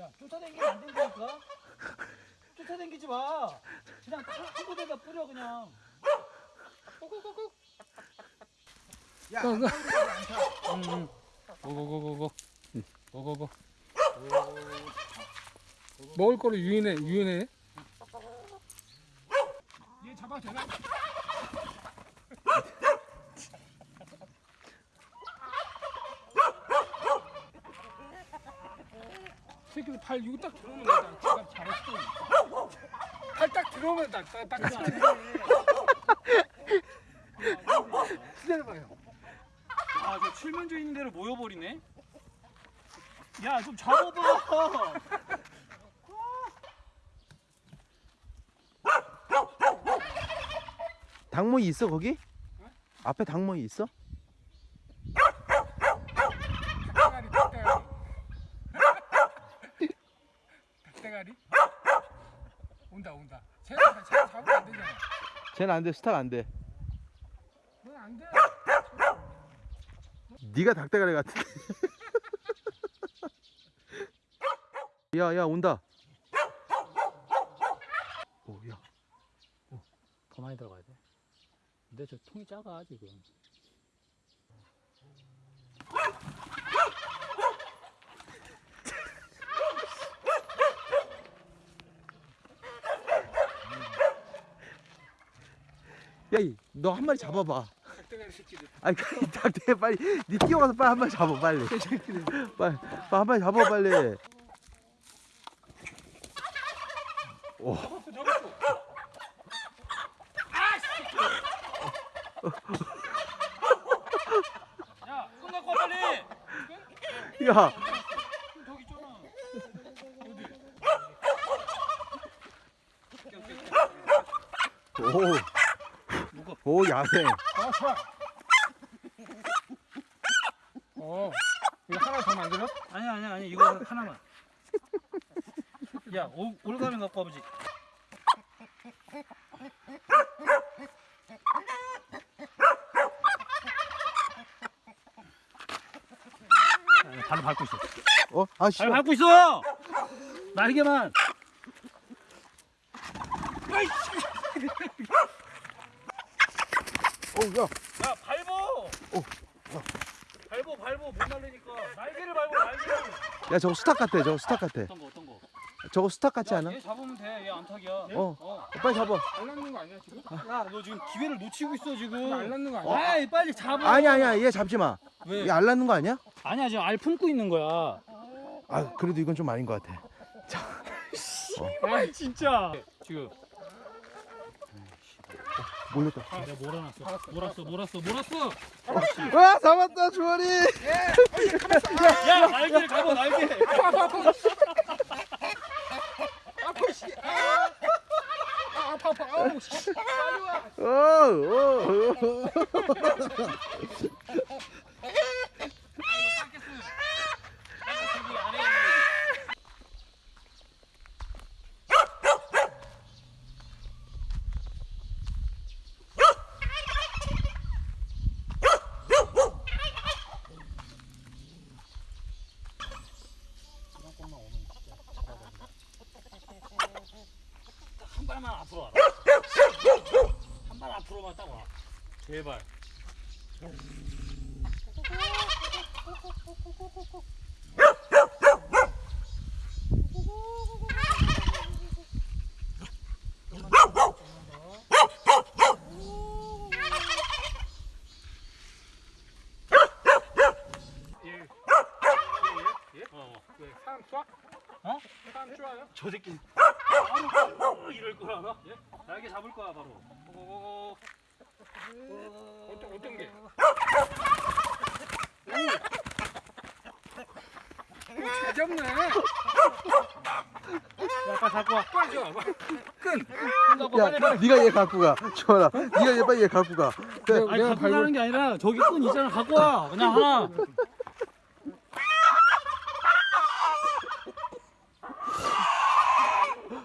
야 쫓아다니면 안 된다니까 쫓아다니지 마 그냥 한 곳에다 뿌려 그냥 야, 어, 안 그- 걸리지 않다. 응. 고고고고고. 응. 고고고. 먹을 거를 유인해 유인해. 얘 잡아 되나? 새끼들 팔 이거 딱 들어오면 나 제가 잘했어. 팔딱 들어오면 나딱 딱. 기다려봐요. 아저 칠면조 있는 대로 모여버리네 야 좀 잡아봐 닭모이 있어 거기? 앞에 닭모이 있어? 닭대가리 닭대가리. 닭 대가리. 온다 온다. 쟤가 쟤 잡으면 안 되잖아. 쟤는 안 돼 스타가 안 돼. 넌안 돼. 네가 닭대가리 같은데. 야 야 온다. 오 야. 더 많이 들어가야 돼 근데 저 통이 작아 지금 야너 한 마리 잡아봐. 아니 그 닭대 빨리 네 뛰어가서 빨리 한 마리 잡아 빨리. 빨리 빨리 한 마리 잡아 빨리. 오. 잡았어. 야손 갖고 와 빨리 야. 있잖아. 오. 오 야생. 아 좋아. 어. 이거 하나 더 만들어? 아니야 아니야 아니 이거 하나만 야 올, 올가면 갖고 와보지 야, 발로 밟고 있어 어? 아 씨. 발 밟고 있어 날개만 어 야. 야 밟어 밟어 밟어 못 날리니까 날개를 밟어 날개를 야 저거 스탁 같아. 저거 스탁 같아. 어떤 거 어떤 거 저거 스탁 같지 않아? 얘 잡으면 돼 얘 안타기야 어. 어. 빨리 잡아. 안 낳는 거 아니야 지금? 야 너 지금 기회를 놓치고 있어 지금 안 낳는 거 아니야? 아이 빨리 잡아 아니 아니야 얘 잡지 마. 왜? 얘 알 낳는 거 아니야? 아니야 지금 알 품고 있는 거야 아 그래도 이건 좀 아닌 것 같아. 아 진짜 지금 몰렸다. 내가 몰아놨어 몰았어 몰았어 몰았어 와 잡았다 주원이. 야 날개를 잡아 날개 아파 씨. 아, 아 아파 아파. 아우 씨. 빨리 와. 오, 오, 오. 한 발만 앞으로 와라 한 발 앞으로만 딱 와 제발 예. 어. 왜 사람 쏴? 어? 사람 쏴요? 저 새끼 알아? 예? 날개 잡을 거야 바로 고고고고 어떤 어떤 게? 오, 잘 잡네. 야 빨리 갖고 와 빨리 줘. 끈. 야, 빨리 네가 얘 갖고 가. 주원아, 네가 얘 빨리 얘 갖고 가. 그래. 아니 내가 갖고 가는 게 아니라 저기 끈 있잖아 갖고 와 그냥 하나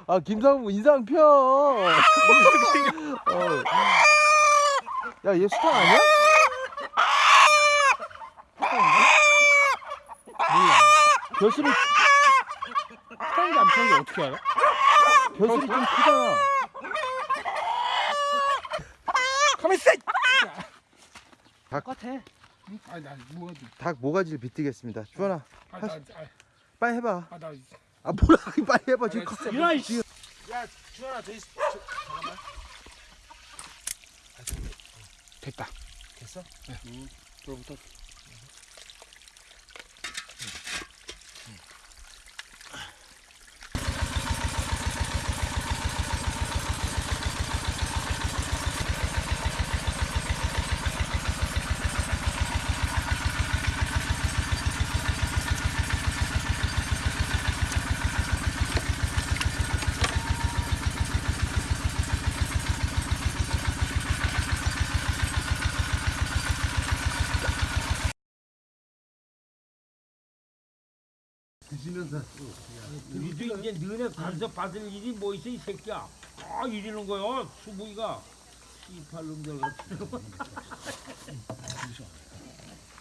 아 김상무 인상 펴. 어. 야, 얘 수탉 아니야? 몰라. 결수를 편한지 안 편한지 어떻게 알아? 벼슬이 좀 크잖아. 가만 있어! 똑같아. 아니 나 뭐가 좀- 닭 모가지를 비트겠습니다. 주원아, 아, 나, 아, 빨리 해봐. 아, 나 아 뭐라 빨리 해봐 지금. 아, 진짜 일어나 이씨. 야, 주원아, 저 잠깐만. 됐다. 됐어? 그로부터 니도 이제 너네 간섭 받을 일이 뭐 있어 이 새끼야? 아 이러는 거요 수부이가. 씨팔놈들. 같은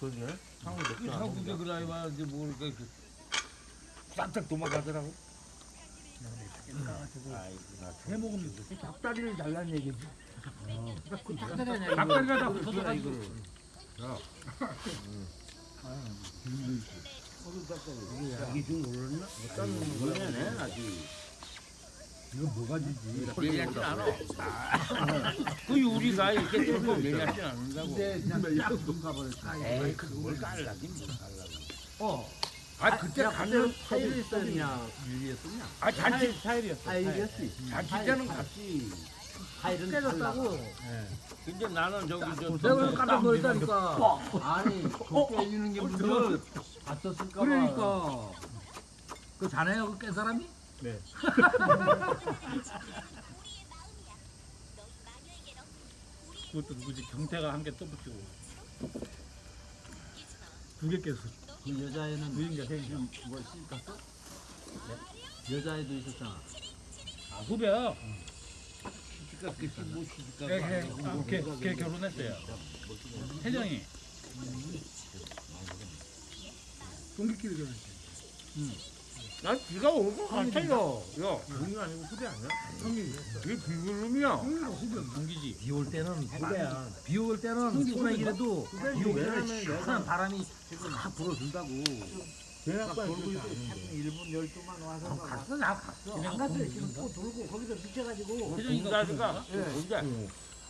그러네. 그 한국에 그라이 말인데 뭘 이렇게 그 싹싹 도망가더라고. 해먹으면 닭다리를 달라는 얘기지. 닭다리 가다 붙어서 이거를 이게 좀 올랐나? 어떤 거네 아직 이거 뭐가 지지? 얘기하진 않아 그 우리가 이렇게 뚫고 얘기하진 않는다고 에이 그걸 깔라긴 뭐 깔라고 어. 아 그때 가면 타일이었냐 유리였었냐? 아 잔치 타일이었어. 타일이었지. 잔치 때는 같이 타일은 깨졌다고. 근데 나는 저기 저 내가 깜짝 놀랐다니까. 아니, 그 깨지는 게 무슨 봤었을까 봐. 그러니까. 그 자네가 그깬 사람이? 네. 그것도 누구지? 경태가 한개또 붙이고 두 개 깼어. 그 여자애는 누인가 세 개. 뭐 씻었어? 네? 여자애도 있었잖아. 아, 후배. 시집가 끝이 뭐 시집가. 걔, 걔, 아, 결혼했어요. 혜정이. 동기끼리 결혼. 난 지가 오고 같아요. 야, 형이 아니고 후배 아니야? 형이. 이게 비글놈이야. 동기지. 비 올 때는 후배야. 비 올 때는 소나기라도 비 오면 시원한 바람이 싹 불어준다고. 내가 돌고 있고 1분 12만 와서 갔어 나 갔어 안 갔어 지금 또 돌고 거기서 미쳐가지고 혜정이가. 혼자니까. 혼자.